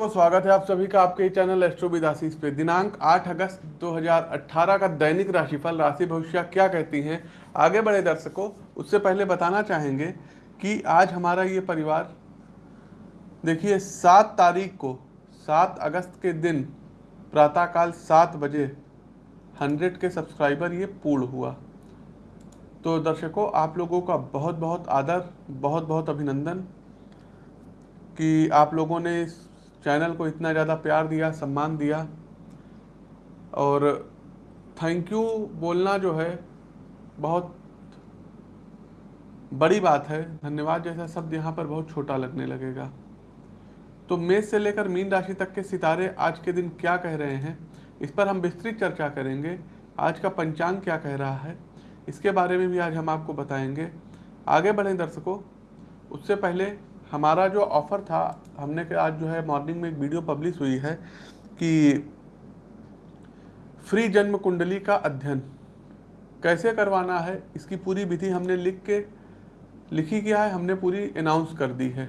तो स्वागत है आप सभी का आपके चैनल एस्ट्रो विदासीस पे। दिनांक 8 अगस्त 2018 का दैनिक राशिफल, राशि भविष्य क्या कहती हैं? आगे बढ़े दर्शकों, उससे पहले बताना चाहेंगे कि आज हमारा ये परिवार, देखिए, सात तारीख को, सात अगस्त के दिन, प्रातःकाल सात बजे हंड्रेड के सब्सक्राइबर ये पूर्ण हुआ। तो दर्शकों, आप लोगों का बहुत बहुत आदर बहुत बहुत अभिनंदन कि आप लोगों ने इस चैनल को इतना ज़्यादा प्यार दिया, सम्मान दिया और थैंक यू बोलना जो है बहुत बड़ी बात है। धन्यवाद जैसा शब्द यहाँ पर बहुत छोटा लगने लगेगा। तो मेष से लेकर मीन राशि तक के सितारे आज के दिन क्या कह रहे हैं, इस पर हम विस्तृत चर्चा करेंगे। आज का पंचांग क्या कह रहा है, इसके बारे में भी आज हम आपको बताएँगे। आगे बढ़ें दर्शकों, उससे पहले हमारा जो ऑफ़र था, हमने आज जो है मॉर्निंग में एक वीडियो पब्लिश हुई है कि फ्री जन्म कुंडली का अध्ययन कैसे करवाना है, इसकी पूरी विधि हमने लिख के, लिखी किया है, हमने पूरी अनाउंस कर दी है।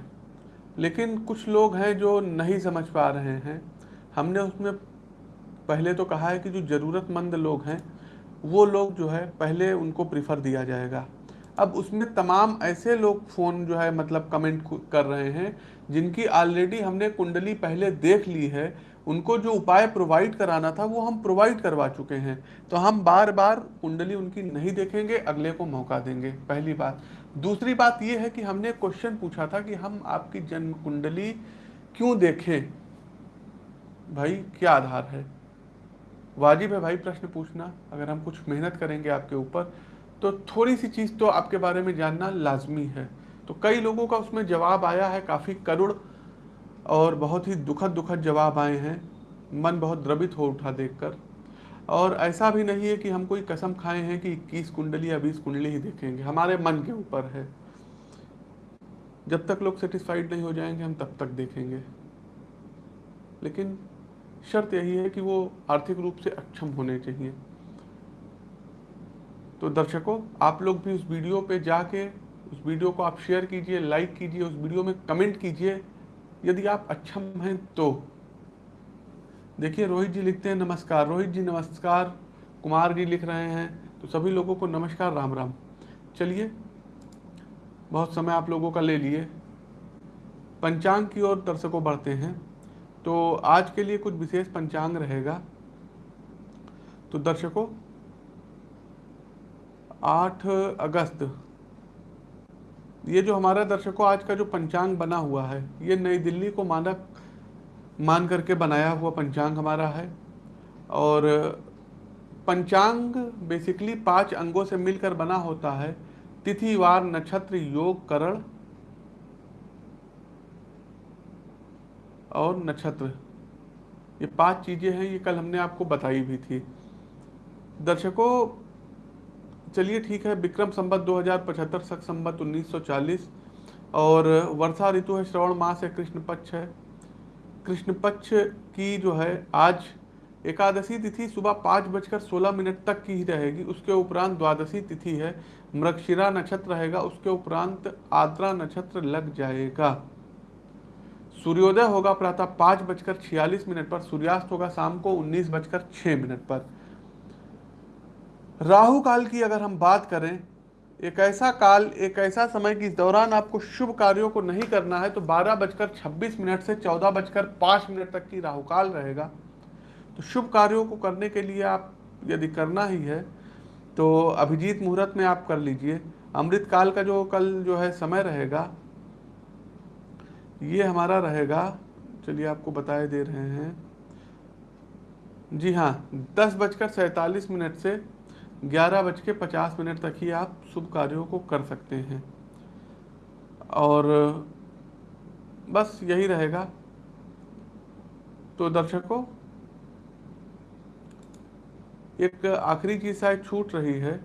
लेकिन कुछ लोग हैं जो नहीं समझ पा रहे हैं। हमने उसमें पहले तो कहा है कि जो ज़रूरतमंद लोग हैं, वो लोग जो है पहले उनको प्रीफर दिया जाएगा। अब उसमें तमाम ऐसे लोग फ़ोन जो है मतलब कमेंट कर रहे हैं, जिनकी ऑलरेडी हमने कुंडली पहले देख ली है, उनको जो उपाय प्रोवाइड कराना था, वो हम प्रोवाइड करवा चुके हैं। तो हम बार बार कुंडली उनकी नहीं देखेंगे, अगले को मौका देंगे। पहली बात। दूसरी बात ये है कि हमने क्वेश्चन पूछा था कि हम आपकी जन्म कुंडली क्यों देखें? भाई, क्या आधार है? वाजिब है भाई प्रश्न पूछना, अगर हम कुछ मेहनत करेंगे आपके ऊपर तो थोड़ी सी चीज़ तो आपके बारे में जानना लाजमी है। तो कई लोगों का उसमें जवाब आया है, काफ़ी करुण और बहुत ही दुखद दुखद जवाब आए हैं। मन बहुत द्रवित हो उठा देखकर। और ऐसा भी नहीं है कि हम कोई कसम खाए हैं कि इक्कीस कुंडली या बीस कुंडली ही देखेंगे। हमारे मन के ऊपर है। जब तक लोग सेटिस्फाइड नहीं हो जाएँगे, हम तब तक देखेंगे। लेकिन शर्त यही है कि वो आर्थिक रूप से अक्षम होने चाहिए। तो दर्शकों, आप लोग भी उस वीडियो पे जाके, उस वीडियो को आप शेयर कीजिए लाइक कीजिए, उस वीडियो में कमेंट कीजिए। यदि आप अक्षम हैं तो। देखिए, रोहित जी लिखते हैं, नमस्कार। रोहित जी, नमस्कार। कुमार जी लिख रहे हैं तो सभी लोगों को नमस्कार, राम राम। चलिए, बहुत समय आप लोगों का ले लिए। पंचांग की ओर दर्शकों बढ़ते हैं। तो आज के लिए कुछ विशेष पंचांग रहेगा। तो दर्शकों 8 अगस्त। ये जो हमारा दर्शकों, आज का जो पंचांग बना हुआ है, ये नई दिल्ली को मानक, मान करके बनाया हुआ पंचांग हमारा है। और पंचांग बेसिकली पाँच अंगों से मिलकर बना होता है। तिथि, वार, नक्षत्र, योग, करण और नक्षत्र। ये पाँच चीज़ें हैं, ये कल हमने आपको बताई भी थी। दर्शकों चलिए ठीक है, विक्रम संबत 2075 सख संबत 1940 और वर्षा ऋतु है, श्रवण मास है कृष्ण पक्ष है। कृष्ण पक्ष की जो है, आज एकादशी तिथि सुबह पाँच बजकर सोलह मिनट तक की ही रहेगी। उसके उपरांत द्वादशी तिथि है मृक्षिरा नक्षत्र रहेगा, उसके उपरांत आद्रा नक्षत्र लग जाएगा। सूर्योदय होगा प्रातः पाँच बजकर छियालीस मिनट पर, सूर्यास्त होगा शाम को उन्नीस बजकर छः मिनट पर। राहु काल की अगर हम बात करें, एक ऐसा काल, एक ऐसा समय कि इस दौरान आपको शुभ कार्यों को नहीं करना है तो बारह बजकर छब्बीस मिनट से चौदह बजकर पाँच मिनट तक की राहु काल रहेगा। तो शुभ कार्यों को करने के लिए आप, यदि करना ही है तो अभिजीत मुहूर्त में आप कर लीजिए। अमृत काल का जो कल जो है समय रहेगा, ये हमारा रहेगा, चलिए आपको बताए दे रहे हैं। जी हाँ दस बजकर सैंतालीस मिनट से ग्यारह बज के पचास मिनट तक ही आप शुभ कार्यों को कर सकते हैं। और बस यही रहेगा। तो दर्शकों, एक आखिरी चीज़ शायद छूट रही है।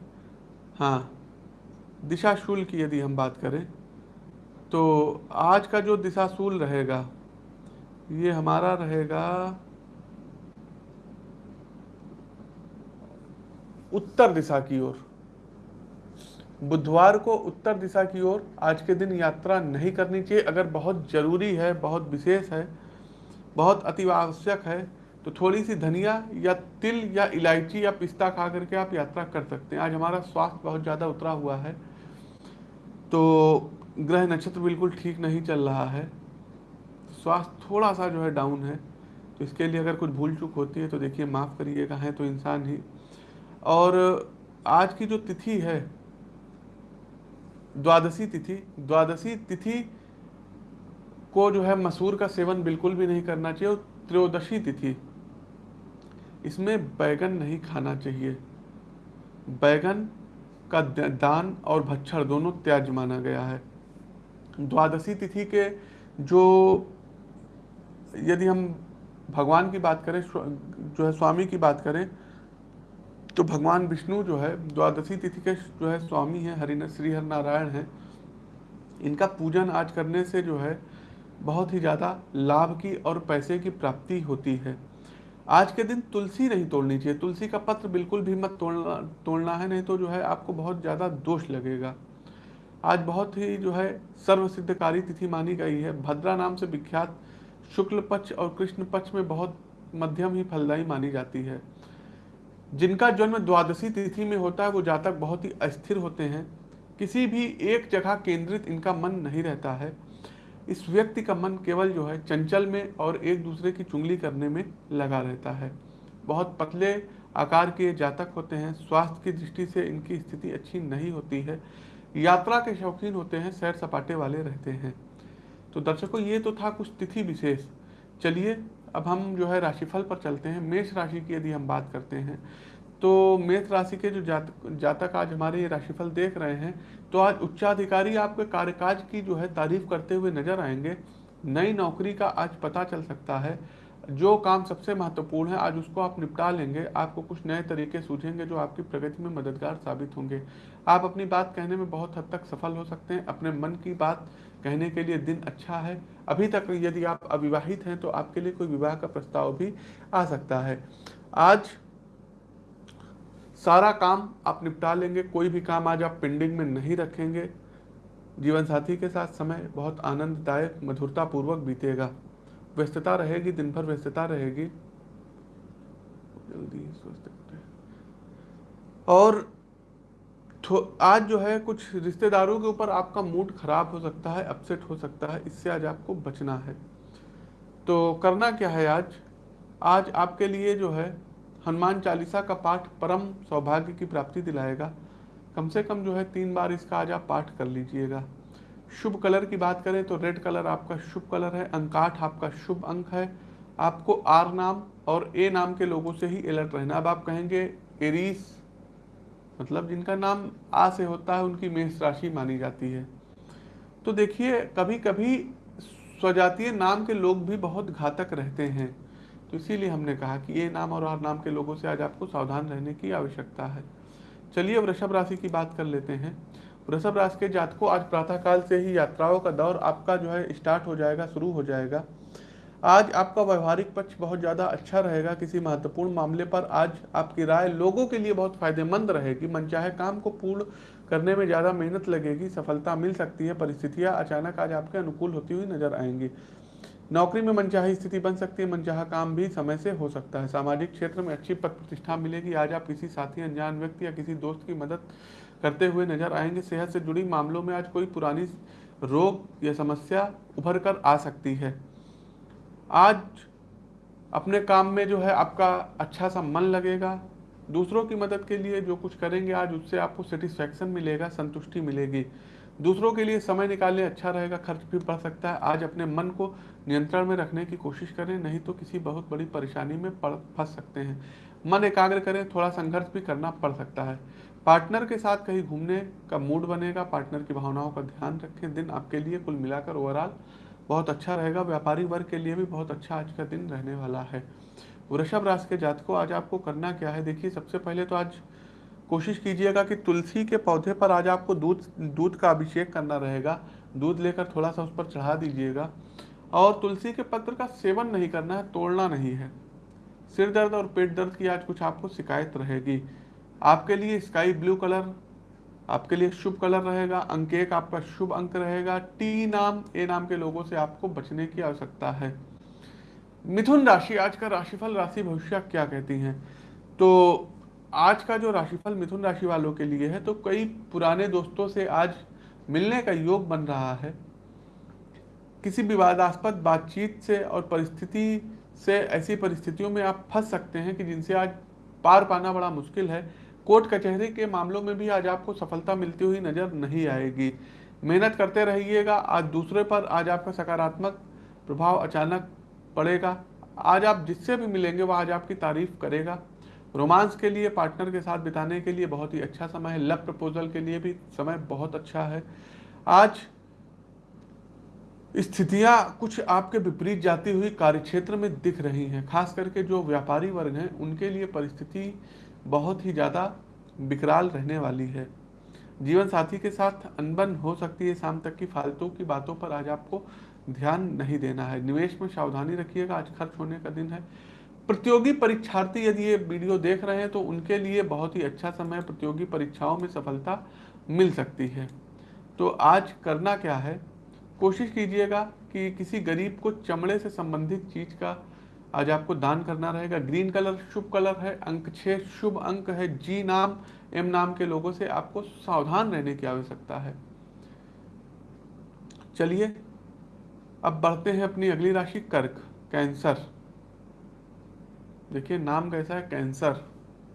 हाँ दिशा शुल्क की यदि हम बात करें तो आज का जो दिशाशूल रहेगा, ये हमारा रहेगा उत्तर दिशा की ओर। बुधवार को उत्तर दिशा की ओर आज के दिन यात्रा नहीं करनी चाहिए। अगर बहुत ज़रूरी है, बहुत विशेष है, बहुत अति आवश्यक है तो थोड़ी सी धनिया या तिल या इलायची या पिस्ता खा करके आप यात्रा कर सकते हैं। आज हमारा स्वास्थ्य बहुत ज़्यादा उतरा हुआ है तो ग्रह नक्षत्र बिल्कुल ठीक नहीं चल रहा है। स्वास्थ्य थोड़ा सा जो है डाउन है तो इसके लिए अगर कुछ भूल चूक होती है तो देखिए, माफ़ करिएगा, है तो इंसान ही और आज की जो तिथि है, द्वादशी तिथि द्वादशी तिथि को जो है मसूर का सेवन बिल्कुल भी नहीं करना चाहिए और त्रयोदशी तिथि, इसमें बैगन नहीं खाना चाहिए। बैगन का दान और भच्छर दोनों त्याज माना गया है। द्वादशी तिथि के जो, यदि हम भगवान की बात करें जो है स्वामी की बात करें तो भगवान विष्णु जो है, द्वादशी तिथि के जो है स्वामी हैं, हरिन श्री हर नारायण हैं। इनका पूजन आज करने से जो है, बहुत ही ज़्यादा लाभ की और पैसे की प्राप्ति होती है। आज के दिन तुलसी नहीं तोड़नी चाहिए। तुलसी का पत्र बिल्कुल भी मत तोड़ना तोड़ना है, नहीं तो जो है आपको बहुत ज़्यादा दोष लगेगा। आज बहुत ही जो है सर्व सिद्धकारी तिथि मानी गई है। भद्रा नाम से विख्यात शुक्ल पक्ष और कृष्ण पक्ष में बहुत मध्यम ही फलदायी मानी जाती है। जिनका जन्म द्वादशी तिथि में होता है, वो जातक बहुत ही अस्थिर होते हैं। किसी भी एक जगह केंद्रित इनका मन नहीं रहता है। इस व्यक्ति का मन केवल जो है, चंचल में और एक दूसरे की चुंगली करने में लगा रहता है। बहुत पतले आकार के जातक होते हैं। स्वास्थ्य की दृष्टि से इनकी स्थिति अच्छी नहीं होती है। यात्रा के शौकीन होते हैं, सैर सपाटे वाले रहते हैं। तो दर्शकों, ये तो था कुछ तिथि विशेष। चलिए अब हम जो है राशिफल पर चलते हैं। मेष राशि की यदि हम बात करते हैं तो मेष राशि के जो जात, जातक आज हमारे ये राशिफल देख रहे हैं तो आज उच्चाधिकारी आपके कार्यकाज की जो है तारीफ़ करते हुए नज़र आएँगे। नई नौकरी का आज पता चल सकता है। जो काम सबसे महत्वपूर्ण है, आज उसको आप निपटा लेंगे। आपको कुछ नए तरीके सूझेंगे जो आपकी प्रगति में मददगार साबित होंगे। आप अपनी बात कहने में बहुत हद तक सफल हो सकते हैं। अपने मन की बात कहने के लिए दिन अच्छा है। अभी तक यदि आप अविवाहित हैं तो आपके लिए कोई विवाह का प्रस्ताव भी आ सकता है। आज सारा काम आप निपटा लेंगे, कोई भी काम आज आप पेंडिंग में नहीं रखेंगे। जीवन साथी के साथ समय बहुत आनंददायक मधुरता पूर्वक बीतेगा। व्यस्तता रहेगी, दिन भर व्यस्तता रहेगी। जल्दी और आज जो है कुछ रिश्तेदारों के ऊपर आपका मूड खराब हो सकता है अपसेट हो सकता है, इससे आज आपको बचना है। तो करना क्या है आज? आज आपके लिए जो है हनुमान चालीसा का पाठ परम सौभाग्य की प्राप्ति दिलाएगा। कम से कम जो है तीन बार इसका आज आप पाठ कर लीजिएगा। शुभ कलर की बात करें तो रेड कलर आपका शुभ कलर है, अंकाठ आपका शुभ अंक है। आपको आर नाम और ए नाम के लोगों से ही अलर्ट रहना। अब आप कहेंगे, एरीस मतलब जिनका नाम आ से होता है, उनकी मेष राशि मानी जाती है। तो देखिए कभी कभी स्वजातीय नाम के लोग भी बहुत घातक रहते हैं। तो इसीलिए हमने कहा कि ये नाम और आर नाम के लोगों से आज आपको सावधान रहने की आवश्यकता है। चलिए वृषभ राशि की बात कर लेते हैं। वृषभ राशि के जातकों आज प्रातःकाल से ही यात्राओं का दौर आपका जो है स्टार्ट हो जाएगा, शुरू हो जाएगा। आज आपका व्यवहारिक पक्ष बहुत ज़्यादा अच्छा रहेगा किसी महत्वपूर्ण मामले पर। आज आपकी राय लोगों के लिए बहुत फ़ायदेमंद रहेगी। मनचाहे काम को पूर्ण करने में ज़्यादा मेहनत लगेगी, सफलता मिल सकती है, परिस्थितियाँ अचानक आज आपके अनुकूल होती हुई नज़र आएँगी। नौकरी में मनचाही स्थिति बन सकती है, मनचाहा काम भी समय से हो सकता है। सामाजिक क्षेत्र में अच्छी पद प्रतिष्ठा मिलेगी। आज आप किसी साथी, अनजान व्यक्ति या किसी दोस्त की मदद करते हुए नज़र आएँगे। सेहत से जुड़ी मामलों में आज कोई पुरानी रोग या समस्या उभर कर आ सकती है। आज अपने काम में जो है आपका अच्छा सा मन लगेगा। दूसरों की मदद के लिए जो कुछ करेंगे आज, उससे आपको सेटिस्फैक्शन मिलेगा, संतुष्टि मिलेगी। दूसरों के लिए समय निकालने अच्छा रहेगा, खर्च भी बढ़ सकता है। आज अपने मन को नियंत्रण में रखने की कोशिश करें, नहीं तो किसी बहुत बड़ी परेशानी में फंस सकते हैं। मन एकाग्र करें, थोड़ा संघर्ष भी करना पड़ सकता है। पार्टनर के साथ कहीं घूमने का मूड बनेगा, पार्टनर की भावनाओं का ध्यान रखें। दिन आपके लिए कुल मिलाकर ओवरऑल बहुत अच्छा रहेगा। व्यापारी वर्ग के लिए भी बहुत अच्छा आज का दिन रहने वाला है। वृषभ राशि के जातकों, आज आपको करना क्या है? देखिए, सबसे पहले तो आज कोशिश कीजिएगा कि तुलसी के पौधे पर आज आपको दूध दूध का अभिषेक करना रहेगा। दूध लेकर थोड़ा सा उस पर चढ़ा दीजिएगा। और तुलसी के पत्र का सेवन नहीं करना है, तोड़ना नहीं है। सिर दर्द और पेट दर्द की आज कुछ आपको शिकायत रहेगी। आपके लिए स्काई ब्लू कलर आपके लिए शुभ कलर रहेगा अंक एक आपका शुभ अंक रहेगा टी नाम ए नाम के लोगों से आपको बचने की आवश्यकता है। मिथुन राशि, आज का राशिफल, राशि भविष्य क्या कहती हैं? तो आज का जो राशिफल मिथुन राशि वालों के लिए है तो कई पुराने दोस्तों से आज मिलने का योग बन रहा है। किसी विवादास्पद बातचीत से और परिस्थिति से ऐसी परिस्थितियों में आप फंस सकते हैं कि जिनसे आज पार पाना बड़ा मुश्किल है। कोर्ट कचहरी के मामलों में भी आज आपको सफलता मिलती हुई नज़र नहीं आएगी। मेहनत करते रहिएगा, आज दूसरे पर आज आपका सकारात्मक प्रभाव अचानक पड़ेगा। आज आप जिससे भी मिलेंगे, वह आज आपकी तारीफ़ करेगा। रोमांस के लिए, पार्टनर के साथ बिताने के लिए बहुत ही अच्छा समय है। लव प्रपोजल के लिए भी समय बहुत अच्छा है। आज स्थितियाँ कुछ आपके विपरीत जाती हुई कार्यक्षेत्र में दिख रही हैं खास करके जो व्यापारी वर्ग हैं, उनके लिए परिस्थिति बहुत ही ज़्यादा विकराल रहने वाली है। जीवन साथी के साथ अनबन हो सकती है, शाम तक की फालतू की बातों पर आज आपको ध्यान नहीं देना है। निवेश में सावधानी रखिएगा, आज खर्च होने का दिन है। प्रतियोगी परीक्षार्थी यदि ये वीडियो देख रहे हैं तो उनके लिए बहुत ही अच्छा समय प्रतियोगी परीक्षाओं में सफलता मिल सकती है। तो आज करना क्या है? कोशिश कीजिएगा कि किसी गरीब को चमड़े से संबंधित चीज़ का आज आपको दान करना रहेगा। ग्रीन कलर शुभ कलर है, अंक छः शुभ अंक है। जी नाम, एम नाम के लोगों से आपको सावधान रहने की आवश्यकता है। चलिए, अब बढ़ते हैं अपनी अगली राशि, कर्क, कैंसर। देखिए, नाम कैसा है? कैंसर।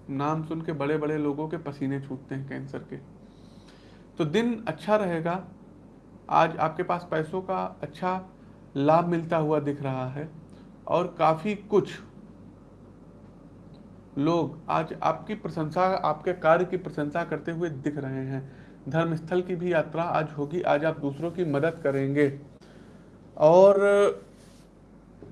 नाम सुन के बड़े बड़े लोगों के पसीने छूटते हैं कैंसर के। तो दिन अच्छा रहेगा। आज आपके पास पैसों का अच्छा लाभ मिलता हुआ दिख रहा है। और काफ़ी कुछ लोग आज आपकी प्रशंसा, आपके कार्य की प्रशंसा करते हुए दिख रहे हैं। धर्मस्थल की भी यात्रा आज होगी। आज आप दूसरों की मदद करेंगे। और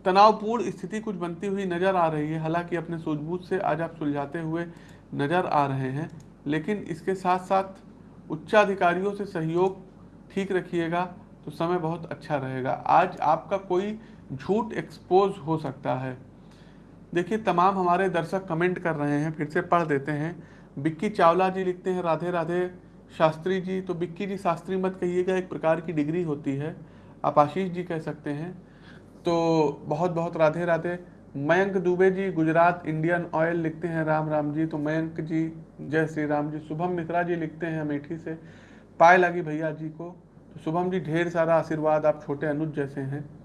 तनावपूर्ण स्थिति कुछ बनती हुई नज़र आ रही है। हालाँकि अपने सूझबूझ से आज आप सुलझाते हुए नज़र आ रहे हैं। लेकिन इसके साथ साथ उच्चाधिकारियों से सहयोग ठीक रखिएगा तो समय बहुत अच्छा रहेगा। आज आपका कोई झूठ एक्सपोज हो सकता है। देखिए, तमाम हमारे दर्शक कमेंट कर रहे हैं, फिर से पढ़ देते हैं। बिक्की चावला जी लिखते हैं, राधे राधे। शास्त्री जी तो बिक्की जी, शास्त्री मत कहिएगा, एक प्रकार की डिग्री होती है। आप आशीष जी कह सकते हैं। तो बहुत बहुत राधे राधे। मयंक दुबे जी, गुजरात इंडियन ऑयल लिखते हैं, राम राम जी। तो मयंक जी, जय श्री राम जी। शुभम मिश्रा जी लिखते हैं, अमेठी से। पाए लगी भैया जी को। तो शुभम जी, ढेर सारा आशीर्वाद, आप छोटे अनुज जैसे हैं।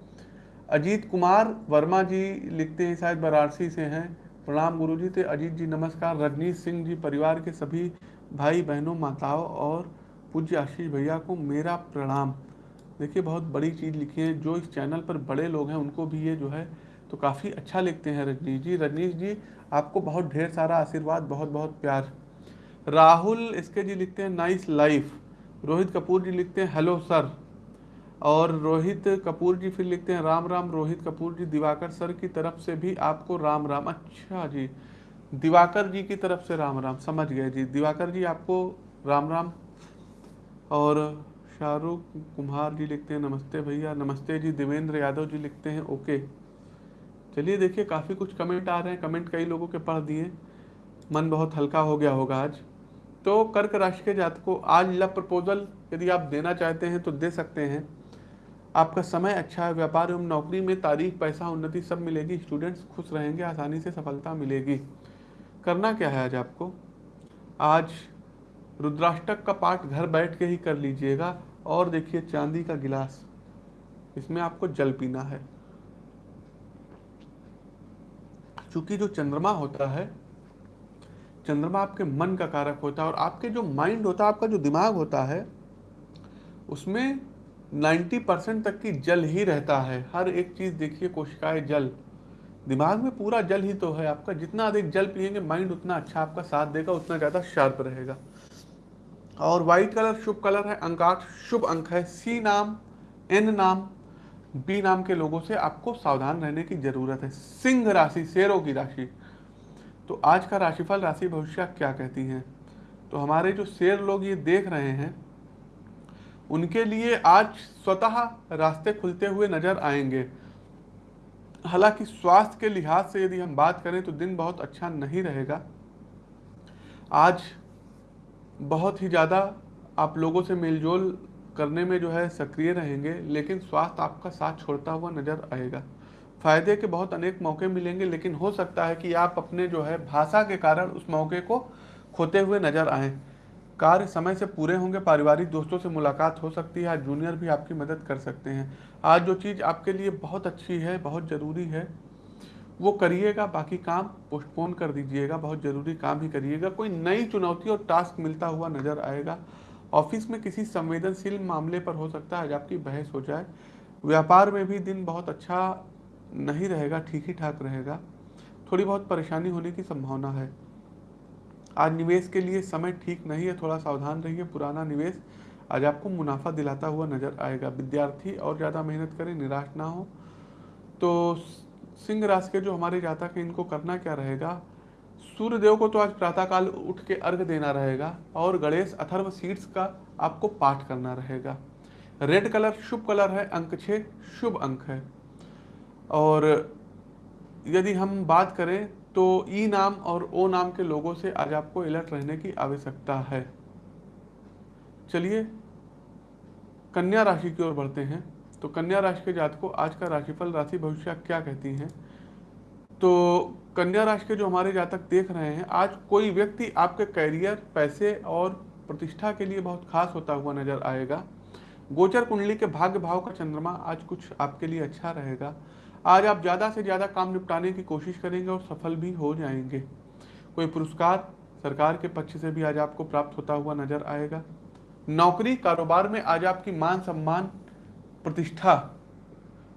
अजीत कुमार वर्मा जी लिखते हैं, शायद वाराणसी से हैं। प्रणाम गुरु जी थे अजीत जी, नमस्कार। रजनीश सिंह जी, परिवार के सभी भाई बहनों, माताओं और पूज्य आशीष भैया को मेरा प्रणाम। देखिए, बहुत बड़ी चीज़ लिखी है। जो इस चैनल पर बड़े लोग हैं, उनको भी ये जो है तो काफ़ी अच्छा लिखते हैं रजनीश जी। रजनीश जी, आपको बहुत ढेर सारा आशीर्वाद बहुत बहुत प्यार। राहुल इसके जी लिखते हैं, नाइस लाइफ। रोहित कपूर जी लिखते हैं, हेलो सर। और रोहित कपूर जी फिर लिखते हैं, राम राम रोहित कपूर जी, दिवाकर सर की तरफ़ से भी आपको राम राम। अच्छा जी, दिवाकर जी की तरफ़ से राम राम, समझ गए जी। दिवाकर जी, आपको राम राम। और शाहरुख कुमार जी लिखते हैं, नमस्ते भैया। नमस्ते जी, देवेंद्र यादव जी लिखते हैं, ओके। चलिए देखिए, काफ़ी कुछ कमेंट आ रहे हैं। कमेंट कई लोगों के पढ़ दिए। मन बहुत हल्का हो गया होगा आज। तो कर्क राशि के जातकों, आज लव प्रपोजल यदि आप देना चाहते हैं तो दे सकते हैं। आपका समय अच्छा है, व्यापार एवं नौकरी में तारीफ़ पैसा, उन्नति सब मिलेगी। स्टूडेंट्स खुश रहेंगे, आसानी से सफलता मिलेगी। करना क्या है आज आपको? आज रुद्राष्टक का पाठ घर बैठ के ही कर लीजिएगा और देखिए चांदी का गिलास। इसमें आपको जल पीना है। चूँकि जो चंद्रमा होता है, चंद्रमा आपके मन का कारक होता है और आपके जो माइंड होता है, आपका जो दिमाग होता है, उसमें 90 परसेंट तक की जल ही रहता है। हर एक चीज़ देखिए, कोशिकाएँ जल। दिमाग में पूरा जल ही तो है। आपका जितना अधिक जल पिएँगे माइंड उतना अच्छा आपका साथ देगा, उतना ज़्यादा शार्प रहेगा। और वाइट कलर शुभ कलर है अंक आठ शुभ अंक है। सी नाम एन नाम बी नाम के लोगों से आपको सावधान रहने की ज़रूरत है। सिंह राशि, शेरों की राशि। तो आज का राशिफल, राशि भविष्य क्या कहती हैं? तो हमारे जो शेर लोग ये देख रहे हैं उनके लिए आज स्वतः रास्ते खुलते हुए नज़र आएँगे। हालाँकि स्वास्थ्य के लिहाज से यदि हम बात करें तो दिन बहुत अच्छा नहीं रहेगा। आज बहुत ही ज़्यादा आप लोगों से मेलजोल करने में जो है सक्रिय रहेंगे, लेकिन स्वास्थ्य आपका साथ छोड़ता हुआ नज़र आएगा। फ़ायदे के बहुत अनेक मौके मिलेंगे, लेकिन हो सकता है कि आप अपने जो है भाषा के कारण उस मौके को खोते हुए नज़र आए। कार्य समय से पूरे होंगे, पारिवारिक दोस्तों से मुलाकात हो सकती है, जूनियर भी आपकी मदद कर सकते हैं। आज जो चीज़ आपके लिए बहुत अच्छी है, बहुत ज़रूरी है, वो करिएगा, बाकी काम पोस्टपोन कर दीजिएगा, बहुत ज़रूरी काम ही करिएगा। कोई नई चुनौती और टास्क मिलता हुआ नज़र आएगा। ऑफ़िस में किसी संवेदनशील मामले पर हो सकता है, आज आपकी बहस हो जाए। व्यापार में भी दिन बहुत अच्छा नहीं रहेगा, ठीक ही ठाक रहेगा। थोड़ी बहुत परेशानी होने की संभावना है। आज निवेश के लिए समय ठीक नहीं है, थोड़ा सावधान रहिए। पुराना निवेश आज आपको मुनाफा दिलाता हुआ नज़र आएगा। विद्यार्थी और ज़्यादा मेहनत करें, निराश ना हो। तो सिंह राशि के जो हमारे जातक हैं, इनको करना क्या रहेगा? सूर्य देव को तो आज प्रातःकाल उठ के अर्घ देना रहेगा और गणेश अथर्व सीड्स का आपको पाठ करना रहेगा। रेड कलर, शुभ कलर है, अंक छः शुभ अंक है। और यदि हम बात करें तो ई नाम और ओ नाम के लोगों से आज आपको अलर्ट रहने की आवश्यकता है। चलिए, कन्या राशि की ओर बढ़ते हैं। तो कन्या राशि के जात को आज का राशिफल राशि भविष्य क्या कहती हैं? तो कन्या राशि के जो हमारे जातक देख रहे हैं, आज कोई व्यक्ति आपके कैरियर, पैसे और प्रतिष्ठा के लिए बहुत खास होता हुआ नज़र आएगा। गोचर कुंडली के भाग्य भाव का चंद्रमा आज कुछ आपके लिए अच्छा रहेगा। आज आप ज़्यादा से ज़्यादा काम निपटाने की कोशिश करेंगे और सफल भी हो जाएँगे। कोई पुरस्कार सरकार के पक्ष से भी आज आपको प्राप्त होता हुआ नज़र आएगा। नौकरी कारोबार में आज आपकी मान सम्मान, प्रतिष्ठा,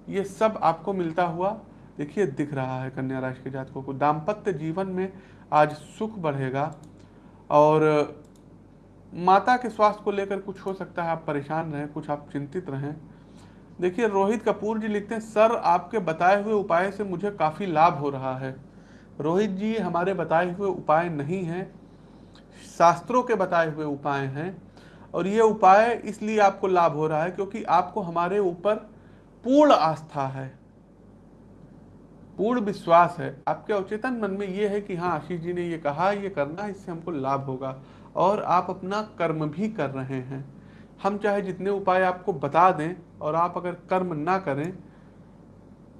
ये सब आपको मिलता हुआ, देखिए, दिख रहा है कन्या राशि के जातकों को। दाम्पत्य जीवन में आज सुख बढ़ेगा और माता के स्वास्थ्य को लेकर कुछ हो सकता है। आप परेशान रहें, कुछ आप चिंतित रहें। देखिए, रोहित कपूर जी लिखते हैं, सर, आपके बताए हुए उपाय से मुझे काफ़ी लाभ हो रहा है। रोहित जी, हमारे बताए हुए उपाय नहीं हैं। शास्त्रों के बताए हुए उपाय हैं और ये उपाय इसलिए आपको लाभ हो रहा है क्योंकि आपको हमारे ऊपर पूर्ण आस्था है। पूर्ण विश्वास है। आपके अवचेतन मन में ये है कि हाँ आशीष जी ने ये कहा, ये करना, इससे हमको लाभ होगा और आप अपना कर्म भी कर रहे हैं। हम चाहे जितने उपाय आपको बता दें और आप अगर कर्म ना करें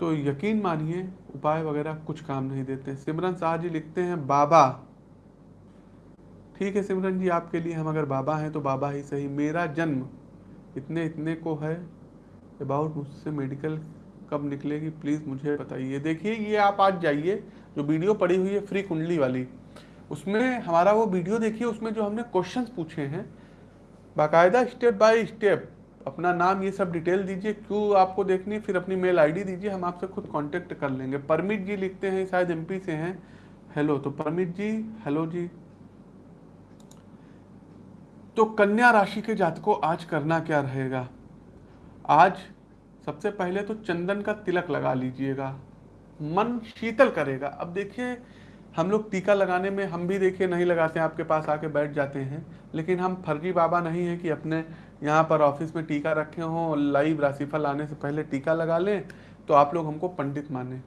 तो यकीन मानिए, उपाय वगैरह कुछ काम नहीं देते। सिमरन शाह जी लिखते हैं, बाबा। ठीक है सिमरन जी, आपके लिए हम अगर बाबा हैं तो बाबा ही सही। मेरा जन्म इतने इतने को है, अबाउट मुझसे मेडिकल कब निकलेगी, प्लीज़ मुझे बताइए। देखिए, ये आप आज जाइए, जो वीडियो पड़ी हुई है, फ्री कुंडली वाली, उसमें हमारा वो वीडियो देखिए, उसमें जो हमने क्वेश्चंस पूछे हैं बाकायदा स्टेप बाय स्टेप अपना नाम ये सब डिटेल दीजिए, क्यों आपको देखनी फिर अपनी मेल आईडी दीजिए, हम आपसे खुद कांटेक्ट कर लेंगे। परमित जी लिखते हैं, शायद एमपी से हैं। हेलो तो परमित जी हेलो जी। तो कन्या राशि के जातकों, आज करना क्या रहेगा? आज सबसे पहले तो चंदन का तिलक लगा लीजिएगा। मन शीतल करेगा। अब देखिए हम लोग टीका लगाने में हम भी देखिए नहीं लगाते हैं, आपके पास आके बैठ जाते हैं। लेकिन हम फर्जी बाबा नहीं है कि अपने यहाँ पर ऑफ़िस में टीका रखे हों लाइव राशिफल आने से पहले टीका लगा लें तो आप लोग हमको पंडित माने।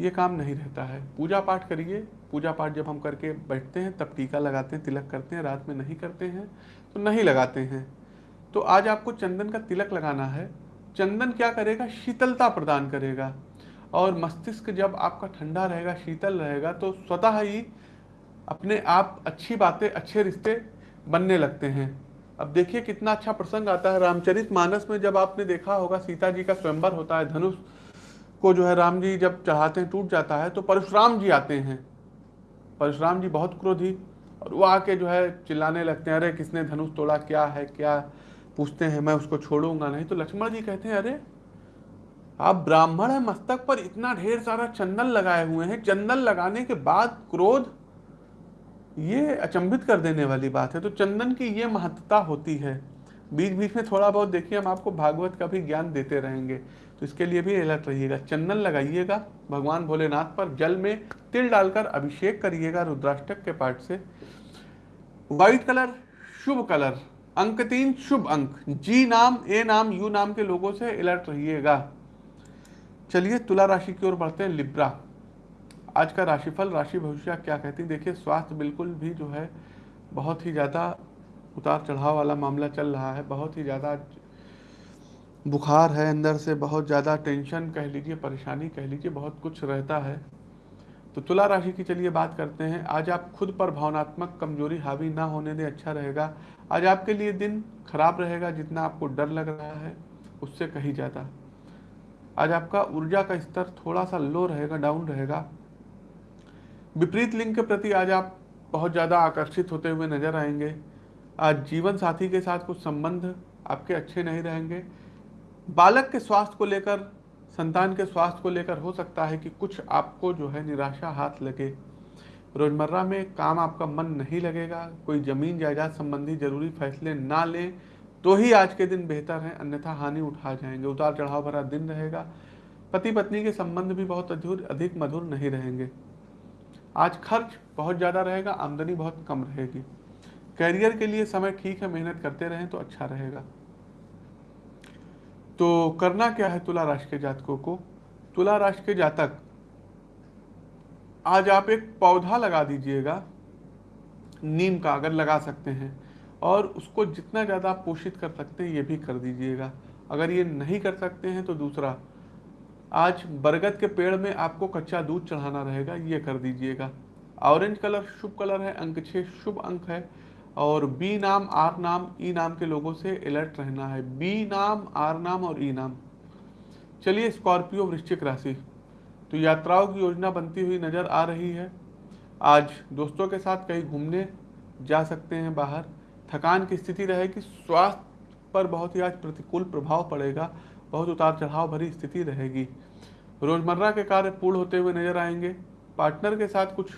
ये काम नहीं रहता है। पूजा पाठ करिए। पूजा पाठ जब हम करके बैठते हैं, तब टीका लगाते हैं, तिलक करते हैं, रात में नहीं करते हैं तो नहीं लगाते हैं। तो आज आपको चंदन का तिलक लगाना है। चंदन क्या करेगा? शीतलता प्रदान करेगा। और मस्तिष्क जब आपका ठंडा रहेगा, शीतल रहेगा तो स्वतः ही अपने आप अच्छी बातें, अच्छे रिश्ते बनने लगते हैं। अब देखिए कितना अच्छा प्रसंग आता है रामचरित मानस में। जब आपने देखा होगा सीता जी का स्वयंवर होता है, धनुष को जो है राम जी जब चढ़ाते हैं, टूट जाता है तो परशुराम जी आते हैं। परशुराम जी बहुत क्रोधी और वो आके जो है चिल्लाने लगते हैं, अरे किसने धनुष तोड़ा, क्या है, क्या? पूछते हैं, मैं उसको छोड़ूँगा नहीं। तो लक्ष्मण जी कहते हैं, अरे आप ब्राह्मण है, मस्तक पर इतना ढेर सारा चंदन लगाए हुए हैं। चंदन लगाने के बाद क्रोध ये अचंभित कर देने वाली बात है। तो चंदन की ये महत्ता होती है। बीच बीच में थोड़ा बहुत देखिए, हम आपको भागवत का भी ज्ञान देते रहेंगे। तो इसके लिए भी अलर्ट रहिएगा। चंदन लगाइएगा, भगवान भोलेनाथ पर जल में तिल डालकर अभिषेक करिएगा रुद्राष्टक के पाठ से। व्हाइट कलर शुभ कलर अंक तीन, शुभ अंक। जी नाम ए नाम यू नाम के लोगों से अलर्ट रहिएगा। चलिए तुला राशि की ओर बढ़ते हैं, लिब्रा। आज का राशिफल, राशि भविष्य क्या कहती है? देखिए, स्वास्थ्य बिल्कुल भी जो है, बहुत ही ज़्यादा उतार चढ़ाव वाला मामला चल रहा है, बहुत ही ज़्यादा बुखार है अंदर से, बहुत ज़्यादा टेंशन कह लीजिए, परेशानी कह लीजिए, बहुत कुछ रहता है। तो तुला राशि की चलिए बात करते हैं। आज आप खुद पर भावनात्मक कमज़ोरी, हावी ना होने दें अच्छा रहेगा। आज आपके लिए दिन खराब रहेगा, जितना आपको डर लग रहा है, उससे कहीं ज़्यादा। आज आपका ऊर्जा का स्तर थोड़ा सा लो रहेगा डाउन रहेगा। विपरीत लिंग के प्रति आज आप बहुत ज़्यादा आकर्षित होते हुए नज़र आएँगे। आज जीवन साथी के साथ कुछ संबंध आपके अच्छे नहीं रहेंगे। बालक के स्वास्थ्य को लेकर, संतान के स्वास्थ्य को लेकर हो सकता है कि कुछ आपको जो है निराशा हाथ लगे। रोज़मर्रा में काम आपका मन नहीं लगेगा, कोई ज़मीन जायदाद संबंधी ज़रूरी फैसले ना लें। तो ही आज के दिन बेहतर है, अन्यथा हानि उठा जाएँगे। उतार चढ़ाव भरा दिन रहेगा। पति पत्नी के संबंध भी बहुत अधिक मधुर नहीं रहेंगे। आज खर्च बहुत ज़्यादा रहेगा, आमदनी बहुत कम रहेगी। कैरियर के लिए समय ठीक है, मेहनत करते रहें तो अच्छा रहेगा। तो करना क्या है तुला राशि के जातकों को? तुला राशि के जातक, आज आप एक पौधा लगा दीजिएगा। नीम का अगर लगा सकते हैं। और उसको जितना ज़्यादा आप पोषित कर सकते हैं, ये भी कर दीजिएगा। अगर ये नहीं कर सकते हैं तो दूसरा, आज बरगद के पेड़ में आपको कच्चा दूध चढ़ाना रहेगा, ये कर दीजिएगा। ऑरेंज कलर शुभ कलर है, अंक छः शुभ अंक है, और बी नाम आर नाम, ई नाम के लोगों से अलर्ट रहना है। बी नाम, आर नाम और ई नाम। चलिए, स्कॉर्पियो वृश्चिक राशि। तो यात्राओं की योजना बनती हुई नज़र आ रही है। आज दोस्तों के साथ कहीं घूमने जा सकते हैं बाहर। थकान की स्थिति रहेगी, स्वास्थ्य पर बहुत ही आज प्रतिकूल प्रभाव पड़ेगा, बहुत उतार चढ़ाव भरी स्थिति रहेगी। रोज़मर्रा के कार्य पूर्ण होते हुए नज़र आएँगे। पार्टनर के साथ कुछ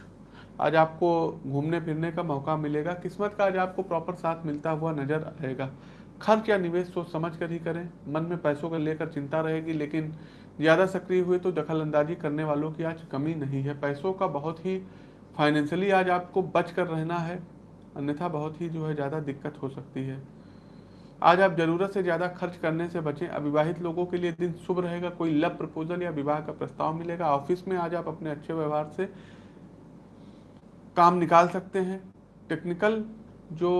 आज आपको घूमने फिरने का मौका मिलेगा। किस्मत का आज आपको प्रॉपर साथ मिलता हुआ नज़र आएगा। खर्च या निवेश सोच समझ कर ही करें। मन में पैसों को लेकर चिंता रहेगी, लेकिन ज़्यादा सक्रिय हुए तो दखल अंदाजी करने वालों की आज कमी नहीं है। पैसों का बहुत ही फाइनेंशियली आज आपको बच कर रहना है। अन्यथा बहुत ही जो है ज़्यादा दिक्कत हो सकती है। आज आप ज़रूरत से ज़्यादा खर्च करने से बचें, अविवाहित लोगों के लिए दिन शुभ रहेगा, कोई लव प्रपोजल या विवाह का प्रस्ताव मिलेगा। ऑफ़िस में आज आप अपने अच्छे व्यवहार से काम निकाल सकते हैं। टेक्निकल जो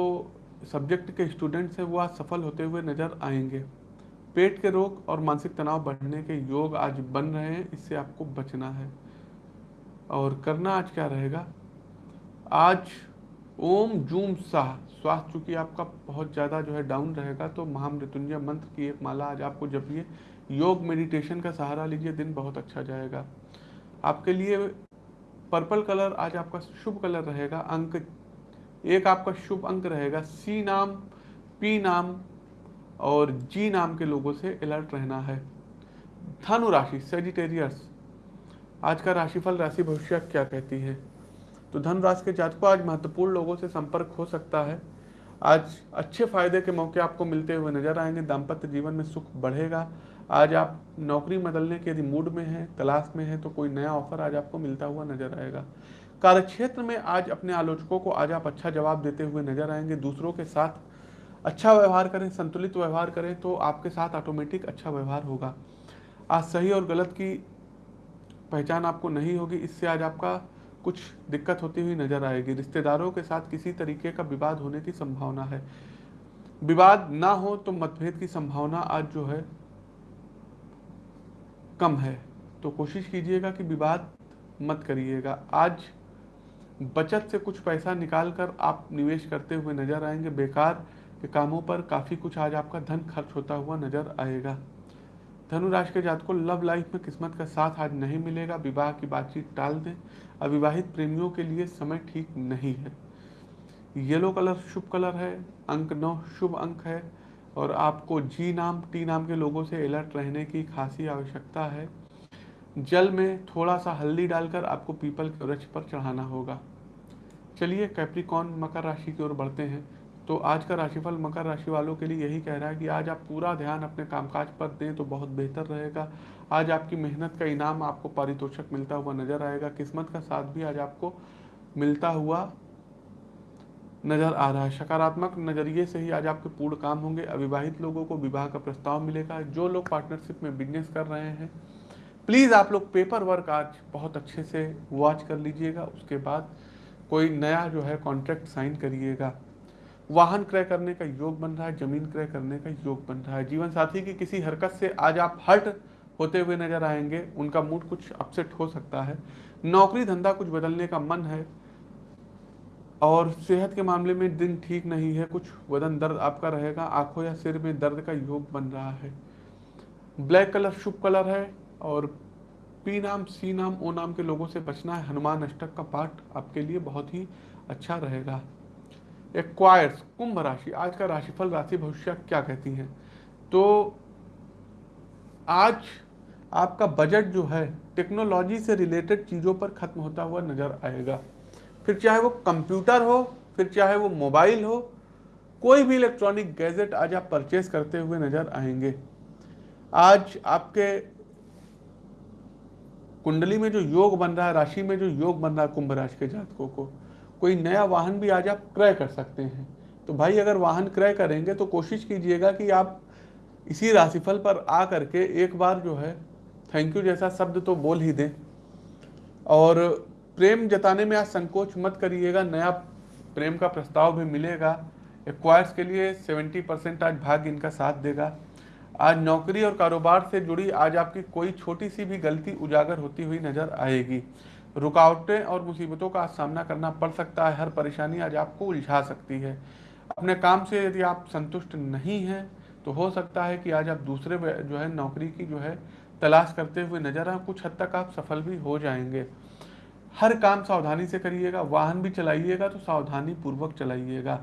सब्जेक्ट के स्टूडेंट्स हैं, वो आज सफल होते हुए नज़र आएँगे। पेट के रोग और मानसिक तनाव बढ़ने के योग आज बन रहे हैं, इससे आपको बचना है। और करना आज क्या रहेगा? आज ओम जूम साह स्वास्थ्य चूँकि आपका बहुत ज़्यादा जो है डाउन रहेगा तो महामृत्युंजय मंत्र की एक माला आज आपको ये योग मेडिटेशन का सहारा लीजिए, दिन बहुत अच्छा जाएगा। आपके लिए पर्पल कलर आज आपका शुभ कलर रहेगा, अंक एक आपका शुभ अंक रहेगा। सी नाम पी नाम और जी नाम के लोगों से अलर्ट रहना है। धनु राशि सेजिटेरियस आज का राशिफल राशि भविष्य क्या कहती है? तो धन राशि के जातकों आज महत्वपूर्ण लोगों से संपर्क हो सकता है। आज अच्छे फ़ायदे के मौके आपको मिलते हुए नज़र आएँगे। दाम्पत्य जीवन में सुख बढ़ेगा। आज आप नौकरी बदलने के यदि मूड में हैं, तलाश में हैं तो कोई नया ऑफ़र आज आपको मिलता हुआ नज़र आएगा। कार्यक्षेत्र में आज अपने आलोचकों को आज आप अच्छा जवाब देते हुए नज़र आएँगे। दूसरों के साथ अच्छा व्यवहार करें, संतुलित व्यवहार करें तो आपके साथ ऑटोमेटिक अच्छा व्यवहार होगा। आज सही और गलत की पहचान आपको नहीं होगी। इससे आज आपका कुछ दिक्कत होती हुई नज़र आएगी। रिश्तेदारों के साथ किसी तरीके का विवाद होने की संभावना है। विवाद ना हो तो मतभेद की संभावना आज जो है कम है। तो कोशिश कीजिएगा कि विवाद मत करिएगा। आज बचत से कुछ पैसा निकाल कर आप निवेश करते हुए नज़र आएँगे। बेकार के कामों पर काफ़ी कुछ आज आपका धन खर्च होता हुआ नज़र आएगा। धनुराशि के जात को लव लाइफ में किस्मत का साथ आज नहीं मिलेगा। विवाह की बातचीत टाल दें। अविवाहित प्रेमियों के लिए समय ठीक नहीं है। येलो कलर शुभ कलर है, अंक नौ शुभ अंक है और आपको जी नाम, टी नाम के लोगों से अलर्ट रहने की खासी आवश्यकता है। जल में थोड़ा सा हल्दी डालकर आपको पीपल के वृक्ष पर चढ़ाना होगा। चलिए कैप्रिकॉन मकर राशि की ओर बढ़ते हैं। तो आज का राशिफल मकर राशि वालों के लिए यही कह रहा है कि आज आप पूरा ध्यान अपने कामकाज पर दें तो बहुत बेहतर रहेगा। आज आपकी मेहनत का इनाम आपको पारितोषक मिलता हुआ नज़र आएगा। किस्मत का साथ भी आज आपको मिलता हुआ नज़र आ रहा है। सकारात्मक नज़रिए से ही आज आपके पूर्ण काम होंगे। अविवाहित लोगों को विवाह का प्रस्ताव मिलेगा। जो लोग पार्टनरशिप में बिज़नेस कर रहे हैं प्लीज़ आप लोग पेपर वर्क आज बहुत अच्छे से वॉच कर लीजिएगा। उसके बाद कोई नया जो है कॉन्ट्रैक्ट साइन करिएगा। वाहन क्रय करने का योग बन रहा है, ज़मीन क्रय करने का योग बन रहा है। जीवन साथी की किसी हरकत से आज आप हर्ट होते हुए नज़र आएँगे, उनका मूड कुछ अपसेट हो सकता है। नौकरी धंधा कुछ बदलने का मन है और सेहत के मामले में दिन ठीक नहीं है, कुछ वदन दर्द आपका रहेगा, आँखों या सिर में दर्द का योग बन रहा है। ब्लैक कलर शुभ कलर है और पी नाम, सी नाम, ओ नाम के लोगों से बचना है। हनुमान अष्टक का पाठ आपके लिए बहुत ही अच्छा रहेगा। एक्वायर्स कुंभ राशि। आज का राशिफल राशि भविष्य क्या कहती हैं? तो आज आपका बजट जो है टेक्नोलॉजी से रिलेटेड चीज़ों पर खत्म होता हुआ नज़र आएगा। फिर चाहे वो कंप्यूटर हो, फिर चाहे वो मोबाइल हो, कोई भी इलेक्ट्रॉनिक गैजेट आज आप परचेज करते हुए नज़र आएँगे। आज आपके कुंडली में जो योग बन रहा है, राशि में जो योग बन रहा है कुंभ राशि के जातकों को कोई नया वाहन भी आज आप क्रय कर सकते हैं। तो भाई, अगर वाहन क्रय करेंगे तो कोशिश कीजिएगा कि आप इसी राशिफल पर आ करके एक बार जो है थैंक यू जैसा शब्द तो बोल ही दें। और प्रेम जताने में आज संकोच मत करिएगा, नया प्रेम का प्रस्ताव भी मिलेगा। एक्वायर्स के लिए 70 परसेंट आज भाग्य इनका साथ देगा। आज नौकरी और कारोबार से जुड़ी आज आपकी कोई छोटी सी भी गलती उजागर होती हुई नज़र आएगी। रुकावटें और मुसीबतों का सामना करना पड़ सकता है, हर परेशानी आज आपको उलझा सकती है। अपने काम से यदि आप संतुष्ट नहीं हैं तो हो सकता है कि आज आप दूसरे जो है, नौकरी की जो है, तलाश करते हुए नज़र आए, कुछ हद तक आप सफल भी हो जाएँगे। हर काम सावधानी से करिएगा, वाहन भी चलाइएगा तो सावधानी पूर्वक चलाइएगा।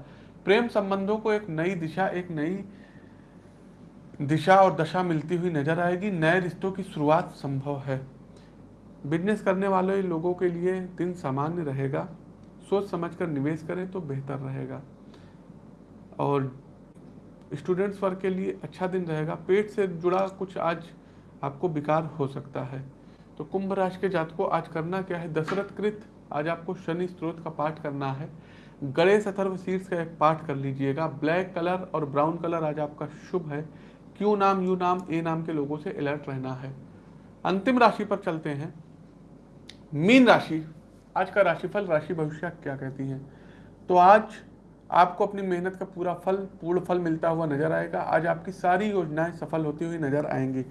प्रेम संबंधों को एक नई दिशा, एक नई दिशा और दशा मिलती हुई नज़र आएगी। नए रिश्तों की शुरुआत संभव है। बिज़नेस करने वाले लोगों के लिए दिन सामान्य रहेगा। सोच समझकर निवेश करें तो बेहतर रहेगा। और स्टूडेंट्स वर्ग के लिए अच्छा दिन रहेगा। पेट से जुड़ा कुछ आज आपको विकार हो सकता है। तो कुंभ राशि के जात को आज करना क्या है? दशरथ कृत, आज आपको शनि स्त्रोत का पाठ करना है। गणेश अथर्व शीर्ष का एक पाठ कर लीजिएगा। ब्लैक कलर और ब्राउन कलर आज आपका शुभ है। क्यू नाम, यू नाम, ए नाम के लोगों से अलर्ट रहना है। अंतिम राशि पर चलते हैं। मीन राशि, आज का राशिफल, राशि भविष्य क्या कहती है? तो आज आपको अपनी मेहनत का पूरा फल, पूर्ण फल मिलता हुआ नज़र आएगा। आज आपकी सारी योजनाएँ सफल होती हुई नज़र आएँगी।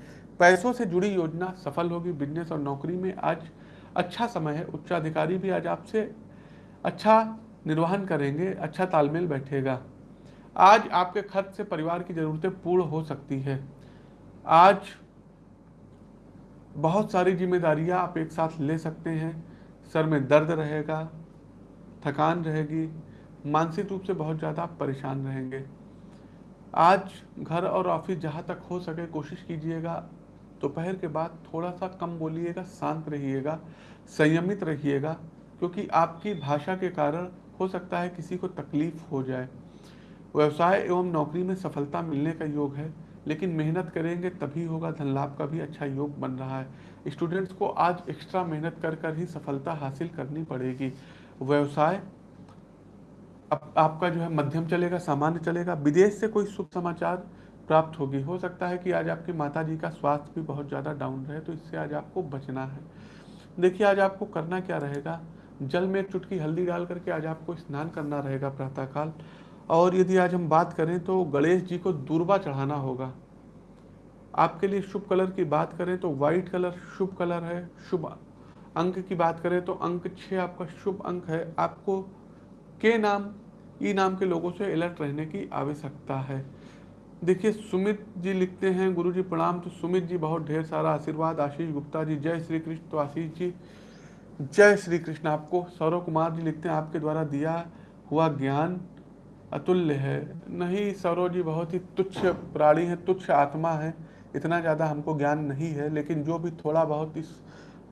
पैसों से जुड़ी योजना सफल होगी बिज़नेस और नौकरी में। आज अच्छा समय है, उच्चाधिकारी भी आज आपसे अच्छा निर्वहन करेंगे अच्छा तालमेल बैठेगा। आज आपके खर्च से परिवार की ज़रूरतें पूर्ण हो सकती है। आज बहुत सारी जिम्मेदारियाँ आप एक साथ ले सकते हैं। सर में दर्द रहेगा, थकान रहेगी, मानसिक रूप से बहुत ज़्यादा आप परेशान रहेंगे। आज घर और ऑफ़िस जहाँ तक हो सके कोशिश कीजिएगा। दोपहर के बाद थोड़ा सा कम बोलिएगा, शांत रहिएगा, संयमित रहिएगा, क्योंकि आपकी भाषा के कारण हो सकता है किसी को तकलीफ़ हो जाए। व्यवसाय एवं नौकरी में सफलता मिलने का योग है। लेकिन मेहनत करेंगे तभी होगा धन लाभ का भी अच्छा योग बन रहा है। स्टूडेंट्स को आज एक्स्ट्रा मेहनत कर कर ही सफलता हासिल करनी पड़ेगी। व्यवसाय अब आपका जो है मध्यम चलेगा, सामान्य चलेगा। विदेश से कोई शुभ समाचार प्राप्त होगी। हो सकता है कि आज आपकी माता जी का स्वास्थ्य भी बहुत ज़्यादा डाउन रहे तो इससे आज आपको बचना है। देखिए, आज आपको करना क्या रहेगा? जल में चुटकी हल्दी डाल करके आज आपको स्नान करना रहेगा प्रातःकाल। और यदि आज हम बात करें तो गणेश जी को दूरबा चढ़ाना होगा। आपके लिए शुभ कलर की बात करें तो वाइट कलर शुभ कलर है, शुभ अंक की बात करें तो अंक छः आपका शुभ अंक है। आपको के नाम, ई नाम के लोगों से अलर्ट रहने की आवश्यकता है। देखिए, सुमित जी लिखते हैं गुरु जी प्रणाम तो सुमित जी बहुत ढेर सारा आशीर्वाद, आशीष गुप्ता जी, जय श्री कृष्ण तो आशीष जी, जय श्री कृष्ण, आपको सौरव कुमार जी लिखते हैं, आपके द्वारा दिया हुआ ज्ञान। अतुल्य है। नहीं, सौरव जी, बहुत ही तुच्छ प्राणी है, तुच्छ आत्मा है। इतना ज़्यादा हमको ज्ञान नहीं है, लेकिन जो भी थोड़ा बहुत इस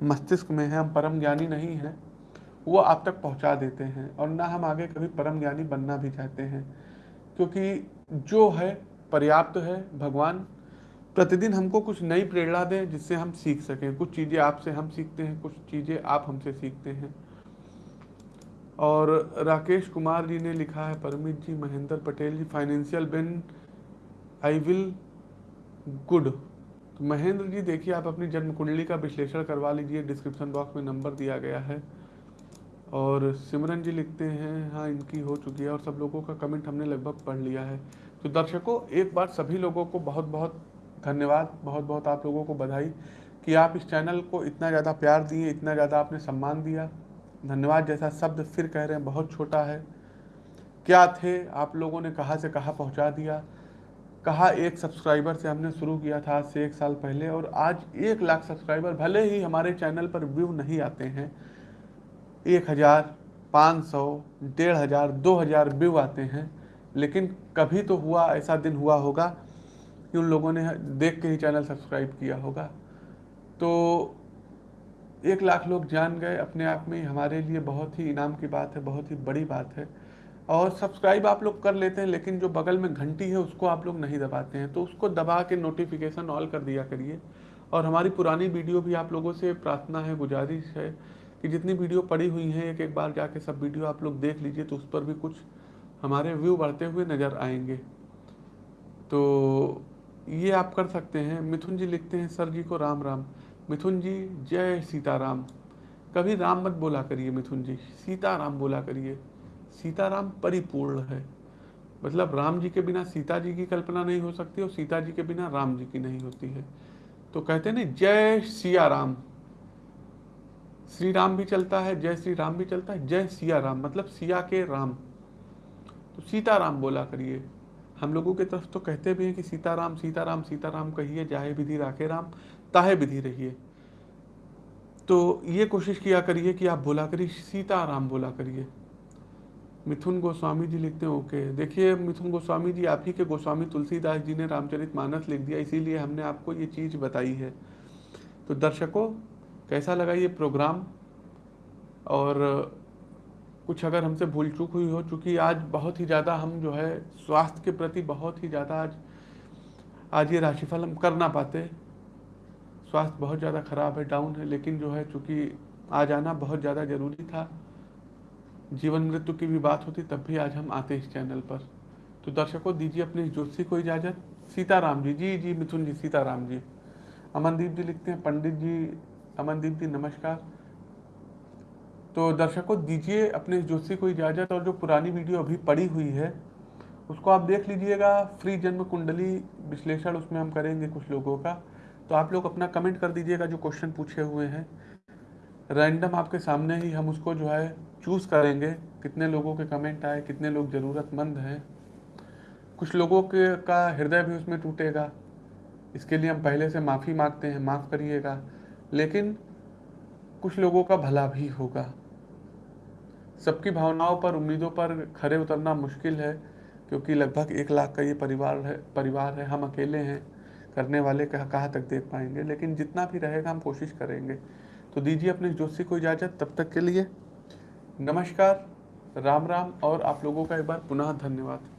मस्तिष्क में है, हम परम ज्ञानी नहीं हैं, वो आप तक पहुँचा देते हैं। और ना हम आगे कभी परम ज्ञानी बनना भी चाहते हैं। क्योंकि जो है, पर्याप्त है भगवान। प्रतिदिन हमको कुछ नई प्रेरणा दें जिससे हम सीख सकें। कुछ चीज़ें आपसे हम सीखते हैं, कुछ चीज़ें आप हमसे सीखते हैं। और राकेश कुमार जी ने लिखा है, Paramit ji, Mahendra Patel ji financial ben I will good तो महेंद्र जी, देखिए, आप अपनी जन्म कुंडली का विश्लेषण करवा लीजिए। डिस्क्रिप्शन बॉक्स में नंबर दिया गया है। और सिमरन जी लिखते हैं हाँ इनकी हो चुकी है और सब लोगों का कमेंट हमने लगभग पढ़ लिया है। तो दर्शकों, एक बार सभी लोगों को बहुत बहुत धन्यवाद बहुत बहुत आप लोगों को बधाई कि आप इस चैनल को इतना ज़्यादा प्यार दिए, इतना ज़्यादा आपने सम्मान दिया। धन्यवाद जैसा शब्द फिर कह रहे हैं, बहुत छोटा है। क्या थे? आप लोगों ने कहाँ से कहाँ पहुँचा दिया? कहा एक सब्सक्राइबर से हमने शुरू किया था आज से एक साल पहले? और आज एक लाख सब्सक्राइबर भले ही हमारे चैनल पर व्यू नहीं आते हैं, एक हज़ार पाँच सौ, डेढ़ हज़ार, दो हज़ार व्यू आते हैं, लेकिन कभी तो हुआ, ऐसा दिन हुआ होगा कि उन लोगों ने देख के ही चैनल सब्सक्राइब किया होगा। तो एक लाख लोग जान गए अपने आप में, हमारे लिए बहुत ही इनाम की बात है, बहुत ही बड़ी बात है। और सब्सक्राइब आप लोग कर लेते हैं, लेकिन जो बगल में घंटी है, उसको आप लोग नहीं दबाते हैं। तो उसको दबा के नोटिफिकेशन ऑल कर दिया करिए। और हमारी पुरानी वीडियो भी आप लोगों से प्रार्थना है, गुजारिश है कि जितनी वीडियो पड़ी हुई हैं एक एक बार जाके सब वीडियो आप लोग देख लीजिए तो उस पर भी कुछ हमारे व्यू बढ़ते हुए नज़र आएँगे। तो ये आप कर सकते हैं। मिथुन जी लिखते हैं, सर जी को राम राम मिथुन जी, जय सीताराम। कभी राम मत बोला करिए मिथुन जी, सीताराम बोला करिए। सीताराम परिपूर्ण है। मतलब राम जी के बिना सीता जी की कल्पना नहीं हो सकती और सीता जी के बिना राम जी की नहीं होती है। तो कहते हैं ना, जय सिया राम श्री राम भी चलता है, जय श्री राम भी चलता है, जय सिया राम मतलब सिया के राम। तो सीताराम बोला करिए। हम लोगों के तरफ़ तो कहते भी हैं कि सीताराम सीताराम सीताराम कहिए, जाहे विधि राखे राम। ताहे विधि रहिए तो ये कोशिश किया करिए कि आप बोला करिए सीता सीताराम बोला करिए। मिथुन गोस्वामी जी लिखते हैं, ओके। देखिए, मिथुन गोस्वामी जी, आप ही के गोस्वामी तुलसीदास जी ने रामचरित मानस लिख दिया, इसीलिए हमने आपको ये चीज़ बताई है। तो दर्शकों, कैसा लगा ये प्रोग्राम? और कुछ अगर हमसे भूल चूक हुई हो, चूँकि आज बहुत ही ज़्यादा हम जो है स्वास्थ्य के प्रति बहुत ही ज़्यादा आज आज ये राशिफल हम कर ना पाते स्वास्थ्य बहुत ज़्यादा ख़राब है डाउन है, लेकिन जो है चूँकि आज आना बहुत ज़्यादा ज़रूरी था, जीवन मृत्यु की भी बात होती, तब भी आज हम आते इस चैनल पर। तो दर्शकों, दीजिए अपने ज्योतिषी को इजाज़त। सीताराम जी जी जी, मिथुन जी, सीताराम जी। अमनदीप जी लिखते हैं, पंडित जी, अमनदीप जी, नमस्कार। तो दर्शकों, दीजिए अपने ज्योतिषी को इजाज़त और जो पुरानी वीडियो अभी पड़ी हुई है, उसको आप देख लीजिएगा। फ्री जन्म कुंडली विश्लेषण उसमें हम करेंगे कुछ लोगों का। तो आप लोग अपना कमेंट कर दीजिएगा जो क्वेश्चन पूछे हुए हैं। रैंडम आपके सामने ही हम उसको जो है चूज़ करेंगे, कितने लोगों के कमेंट आए, कितने लोग ज़रूरतमंद हैं। कुछ लोगों के, का हृदय भी उसमें टूटेगा। इसके लिए हम पहले से माफ़ी मांगते हैं, माफ़ करिएगा। लेकिन कुछ लोगों का भला भी होगा। सबकी भावनाओं पर, उम्मीदों पर खड़े उतरना मुश्किल है, क्योंकि लगभग एक लाख का ये परिवार है परिवार है, हम अकेले हैं। करने वाले कहाँ कहाँ तक देख पाएँगे, लेकिन जितना भी रहेगा हम कोशिश करेंगे। तो दीजिए अपने जोशी को इजाज़त, तब तक के लिए नमस्कार, राम राम, और आप लोगों का एक बार पुनः धन्यवाद।